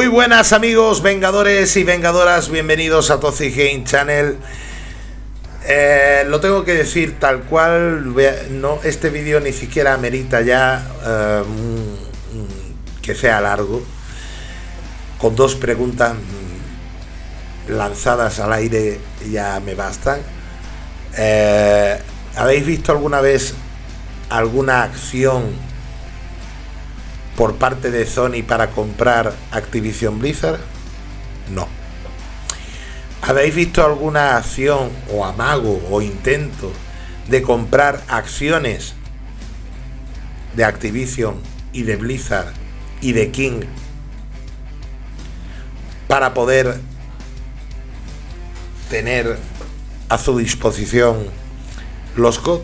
Muy buenas amigos, vengadores y vengadoras, bienvenidos a Toxic Game Channel. Eh, lo tengo que decir tal cual, no, este vídeo ni siquiera amerita ya eh, que sea largo, con dos preguntas lanzadas al aire ya me bastan. Eh, ¿Habéis visto alguna vez alguna acción por parte de Sony para comprar Activision Blizzard? No. ¿Habéis visto alguna acción o amago o intento de comprar acciones de Activision y de Blizzard y de King para poder tener a su disposición los COD?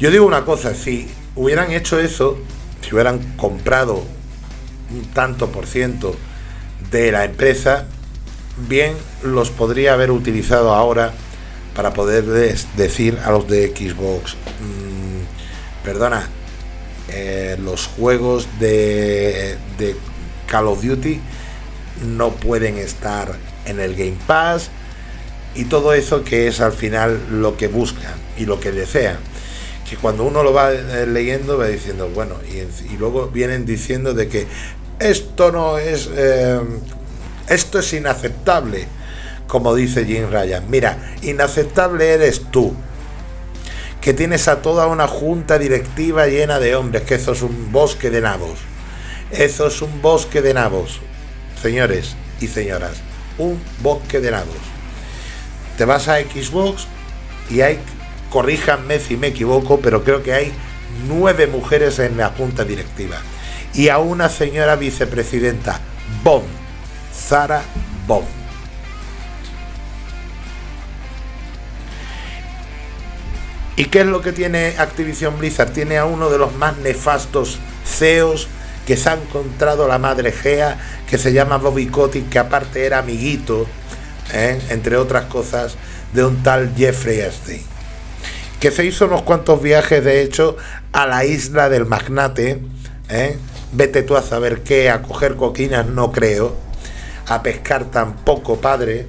Yo digo una cosa, si hubieran hecho eso, si hubieran comprado un tanto por ciento de la empresa, bien los podría haber utilizado ahora para poder decir a los de Xbox, mm, perdona, eh, los juegos de, de Call of Duty no pueden estar en el Game Pass y todo eso que es al final lo que buscan y lo que desean que cuando uno lo va eh, leyendo va diciendo, bueno, y, luego vienen diciendo de que esto no es, eh, esto es inaceptable, como dice Jim Ryan. Mira, inaceptable eres tú, que tienes a toda una junta directiva llena de hombres, que eso es un bosque de nabos. Eso es un bosque de nabos, señores y señoras, un bosque de nabos. Te vas a Xbox y hay corríjanme si me equivoco, pero creo que hay nueve mujeres en la junta directiva y a una señora vicepresidenta, Bond, Sara Bond. ¿Y qué es lo que tiene Activision Blizzard? Tiene a uno de los más nefastos CEOs que se ha encontrado la madre Gea, que se llama Bobby Kotick, que aparte era amiguito, ¿eh? entre otras cosas, de un tal Jeffrey Epstein que se hizo unos cuantos viajes, de hecho, a la isla del magnate, ¿eh? vete tú a saber qué, a coger coquinas no creo, a pescar tampoco, padre.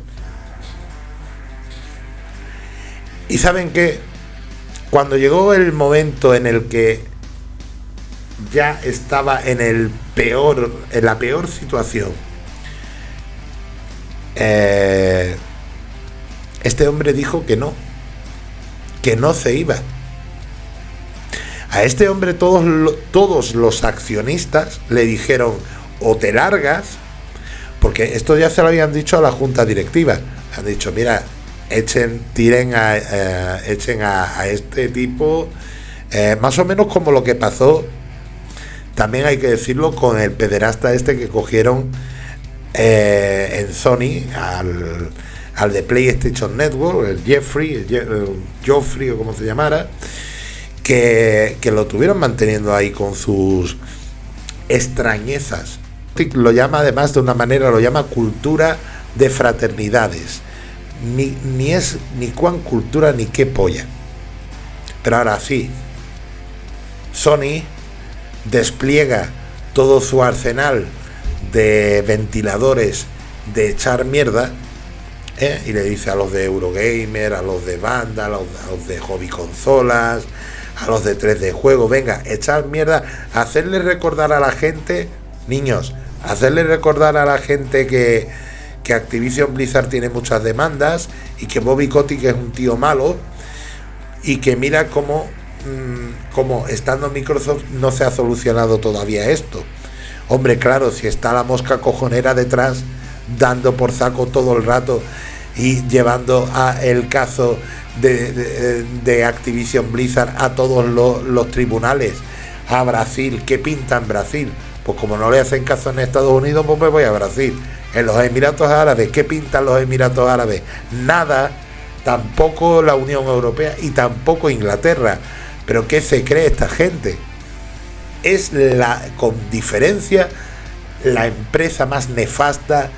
Y saben que cuando llegó el momento en el que ya estaba en el peor, en la peor situación, eh, este hombre dijo que no, que no se iba. A este hombre todos, todos los accionistas le dijeron o te largas, porque esto ya se lo habían dicho a la junta directiva. Han dicho, mira, echen, tiren a, eh, echen a, este tipo, eh, más o menos como lo que pasó, también hay que decirlo, con el pederasta este que cogieron eh, en Sony al al de PlayStation Network, el Jeffrey, el, Joffrey o como se llamara, que, lo tuvieron manteniendo ahí con sus extrañezas. Lo llama además de una manera, lo llama cultura de fraternidades. Ni, ni es ni cuán cultura ni qué polla. Pero ahora sí, Sony despliega todo su arsenal de ventiladores de echar mierda ¿eh? y le dice a los de Eurogamer, a los de banda, a los, de hobby consolas, a los de 3D juego, venga, echar mierda, hacerle recordar a la gente, niños, hacerle recordar a la gente que, que Activision Blizzard tiene muchas demandas y que Bobby Kotick es un tío malo y que mira cómo, mm, cómo estando Microsoft no se ha solucionado todavía esto. Hombre, claro, si está la mosca cojonera detrás, dando por saco todo el rato y llevando a el caso de, Activision Blizzard a todos los, tribunales, a Brasil, ¿qué pinta en Brasil? Pues como no le hacen caso en Estados Unidos, pues me voy a Brasil. En los Emiratos Árabes, ¿qué pintan los Emiratos Árabes? Nada, tampoco la Unión Europea y tampoco Inglaterra. Pero ¿qué se cree esta gente? Es la, con diferencia, la empresa más nefasta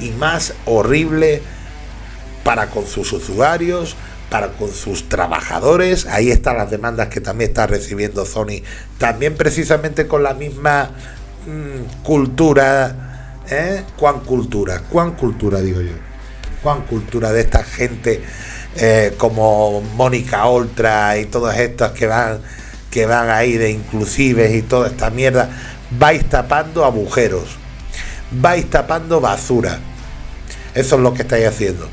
y más horrible para con sus usuarios, para con sus trabajadores. Ahí están las demandas que también está recibiendo Sony, también precisamente con la misma mm, cultura, ¿eh? ¿Cuán cultura? ¿Cuán cultura, digo yo? ¿Cuán cultura de esta gente eh, como Mónica Oltra y todas estas que van, que van ahí de inclusives y toda esta mierda? Vais tapando agujeros, vais tapando basura. Eso es lo que estáis haciendo,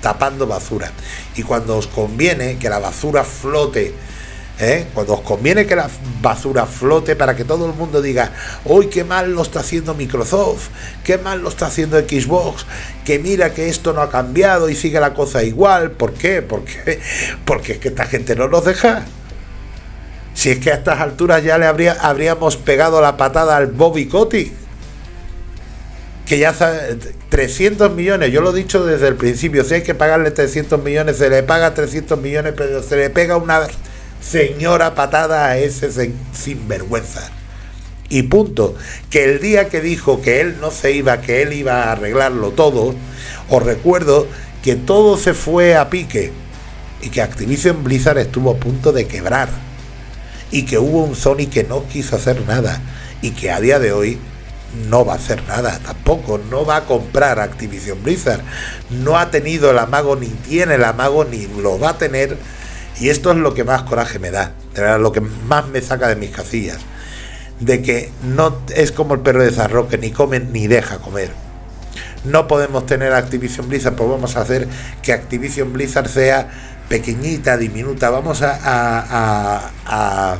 tapando basura. Y cuando os conviene que la basura flote, ¿eh? cuando os conviene que la basura flote para que todo el mundo diga, hoy qué mal lo está haciendo Microsoft, qué mal lo está haciendo Xbox, que mira que esto no ha cambiado y sigue la cosa igual. ¿Por qué? Porque, porque es que esta gente no nos deja. Si es que a estas alturas ya le habría, habríamos pegado la patada al Bobby Kotick que ya sabe, 300 millones, yo lo he dicho desde el principio, si hay que pagarle 300 millones, se le paga 300 millones, pero se le pega una señora patada a ese sinvergüenza. Y punto. Que el día que dijo que él no se iba, que él iba a arreglarlo todo, os recuerdo que todo se fue a pique y que Activision Blizzard estuvo a punto de quebrar y que hubo un Sony que no quiso hacer nada y que a día de hoy no va a hacer nada tampoco, no va a comprar Activision Blizzard, no ha tenido el amago, ni tiene el amago, ni lo va a tener, y esto es lo que más coraje me da, lo que más me saca de mis casillas, de que no es como el perro de Zarro, que ni come ni deja comer. No podemos tener Activision Blizzard, pues vamos a hacer que Activision Blizzard sea pequeñita, diminuta, vamos a, a, a,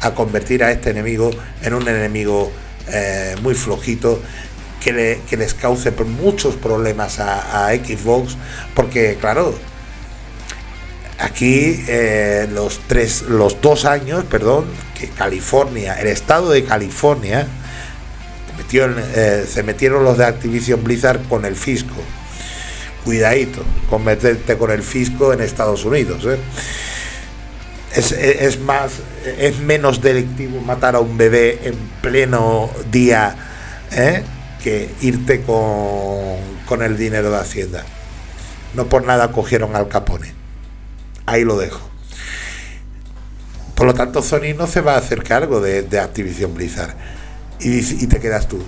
a convertir a este enemigo en un enemigo eh, muy flojito que, les cause muchos problemas a, Xbox porque claro aquí eh, los tres los dos años perdón que California el estado de California eh, se metieron los de Activision Blizzard con el fisco. Cuidadito con meterte con el fisco en Estados Unidos es, más, es menos delictivo matar a un bebé en pleno día ¿eh? que irte con, con el dinero de Hacienda. No por nada cogieron al Capone. Ahí lo dejo. Por lo tanto, Sony no se va a hacer cargo de, de Activision Blizzard. Y, y, te quedas tú.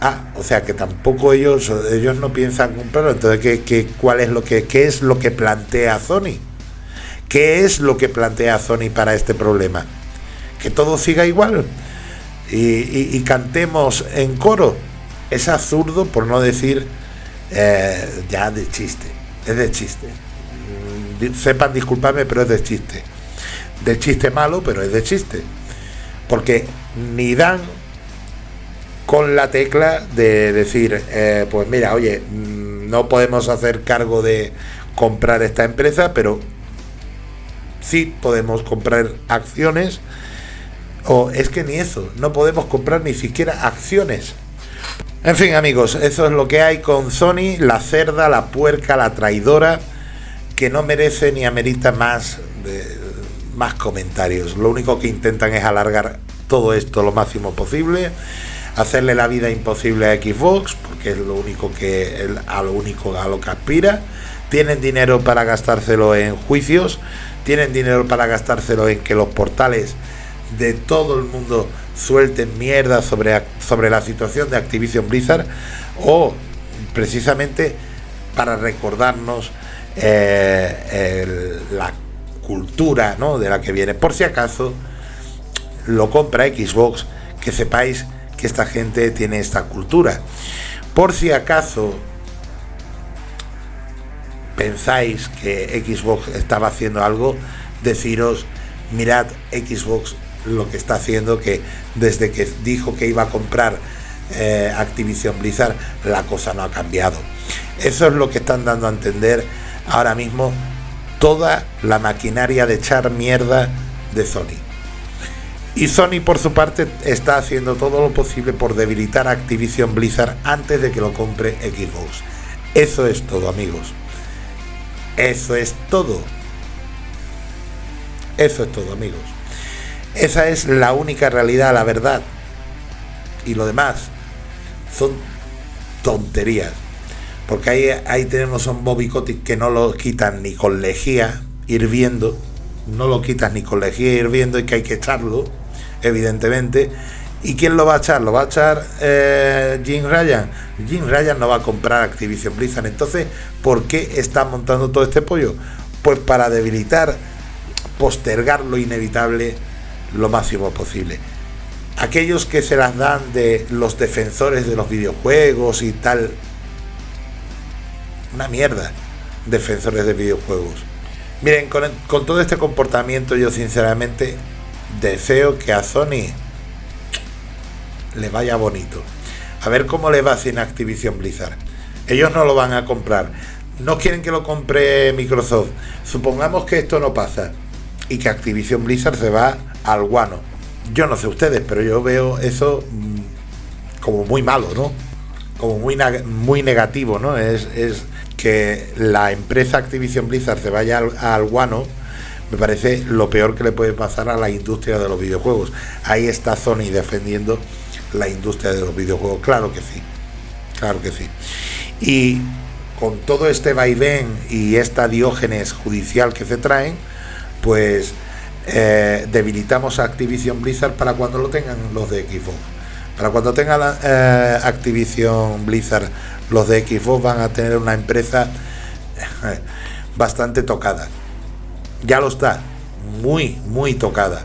Ah, o sea que tampoco ellos, ellos no piensan comprarlo. Entonces, ¿qué, qué, cuál es lo que, ¿qué es lo que plantea Sony? ¿Qué es lo que plantea Sony para este problema? Que todo siga igual y, cantemos en coro. Es absurdo, por no decir eh, ya de chiste. Es de chiste. Sepan disculparme, pero es de chiste. De chiste malo, pero es de chiste. Porque ni dan con la tecla de decir, eh, pues mira, oye, mm, no podemos hacer cargo de comprar esta empresa, pero sí podemos comprar acciones, o es que ni eso, no podemos comprar ni siquiera acciones. En fin, amigos, eso es lo que hay con Sony, la cerda, la puerca, la traidora, que no merece ni amerita más, más comentarios. Lo único que intentan es alargar todo esto lo máximo posible, hacerle la vida imposible a Xbox, porque es lo único que a lo único a lo que aspira. Tienen dinero para gastárselo en juicios, tienen dinero para gastárselo en que los portales de todo el mundo suelten mierda sobre, sobre la situación de Activision Blizzard o precisamente para recordarnos eh, la cultura ¿no? de la que viene. Por si acaso lo compra Xbox, que sepáis que esta gente tiene esta cultura. Por si acaso pensáis que Xbox estaba haciendo algo, deciros, mirad Xbox lo que está haciendo, que desde que dijo que iba a comprar eh, Activision Blizzard, la cosa no ha cambiado. Eso es lo que están dando a entender ahora mismo toda la maquinaria de echar mierda de Sony. Y Sony por su parte está haciendo todo lo posible por debilitar Activision Blizzard antes de que lo compre Xbox. Eso es todo amigos. Eso es todo. Eso es todo, amigos. Esa es la única realidad, la verdad. Y lo demás son tonterías. Porque ahí, ahí tenemos un Bobby que no lo quitan ni con lejía hirviendo. No lo quitan ni con lejía hirviendo y que hay que echarlo, evidentemente. ¿Y quién lo va a echar? ¿Lo va a echar eh, Jim Ryan? Jim Ryan no va a comprar Activision Blizzard. Entonces, ¿por qué está montando todo este pollo? Pues para debilitar, postergar lo inevitable lo máximo posible. Aquellos que se las dan de los defensores de los videojuegos y tal. Una mierda, defensores de videojuegos. Miren, con, con todo este comportamiento yo sinceramente deseo que a Sony le vaya bonito. A ver cómo le va sin Activision Blizzard. Ellos no lo van a comprar. No quieren que lo compre Microsoft. Supongamos que esto no pasa y que Activision Blizzard se va al guano. Yo no sé ustedes, pero yo veo eso mm, como muy malo, ¿no? Como muy, muy negativo, ¿no? Es, es que la empresa Activision Blizzard se vaya al, al guano me parece lo peor que le puede pasar a la industria de los videojuegos. Ahí está Sony defendiendo la industria de los videojuegos. Claro que sí, claro que sí. Y con todo este vaivén y esta diógenes judicial que se traen, pues eh, debilitamos a Activision Blizzard para cuando lo tengan los de Xbox. Para cuando tenga la, eh, Activision Blizzard los de Xbox van a tener una empresa eh, bastante tocada. Ya lo está, muy, muy tocada.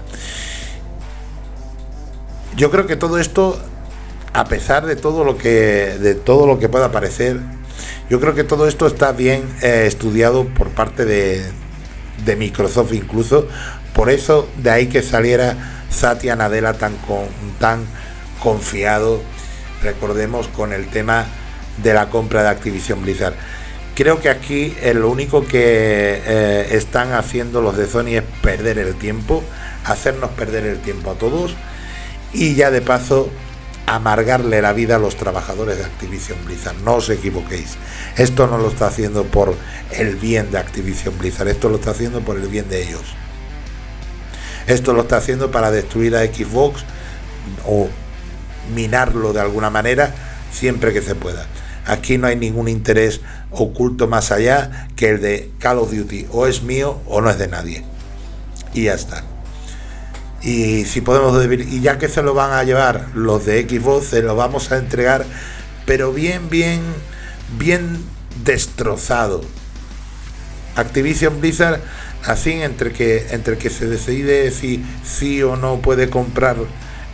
Yo creo que todo esto, a pesar de todo lo que, de todo lo que pueda parecer, yo creo que todo esto está bien eh, estudiado por parte de, de, Microsoft incluso. Por eso de ahí que saliera Satya Nadella tan, con, tan confiado, recordemos, con el tema de la compra de Activision Blizzard. Creo que aquí eh, lo único que eh, están haciendo los de Sony es perder el tiempo, hacernos perder el tiempo a todos y ya de paso amargarle la vida a los trabajadores de Activision Blizzard. No os equivoquéis. Esto no lo está haciendo por el bien de Activision Blizzard, esto lo está haciendo por el bien de ellos. Esto lo está haciendo para destruir a Xbox o minarlo de alguna manera siempre que se pueda. Aquí no hay ningún interés oculto más allá que el de Call of Duty. O es mío o no es de nadie. Y ya está y si podemos y ya que se lo van a llevar los de Xbox se lo vamos a entregar pero bien bien bien destrozado. Activision Blizzard así entre que entre que se decide si sí o no puede comprar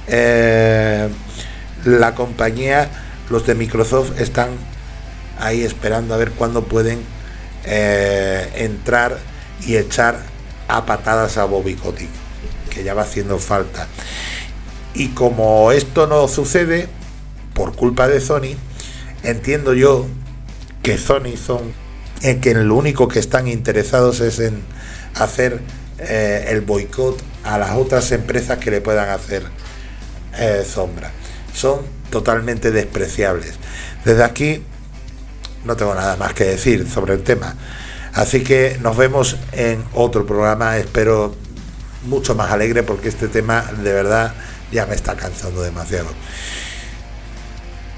eh, la compañía los de Microsoft están ahí esperando a ver cuándo pueden eh, entrar y echar a patadas a Bobby Kotick que ya va haciendo falta. Y como esto no sucede, por culpa de Sony, entiendo yo que Sony son en que lo único que están interesados es en hacer eh, el boicot a las otras empresas que le puedan hacer eh, sombra. Son totalmente despreciables. Desde aquí no tengo nada más que decir sobre el tema. Así que nos vemos en otro programa. Espero mucho más alegre porque este tema de verdad ya me está cansando demasiado.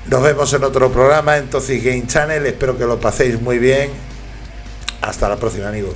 Nos vemos en otro programa en Toxic Game Channel. Espero que lo paséis muy bien. Hasta la próxima, amigos.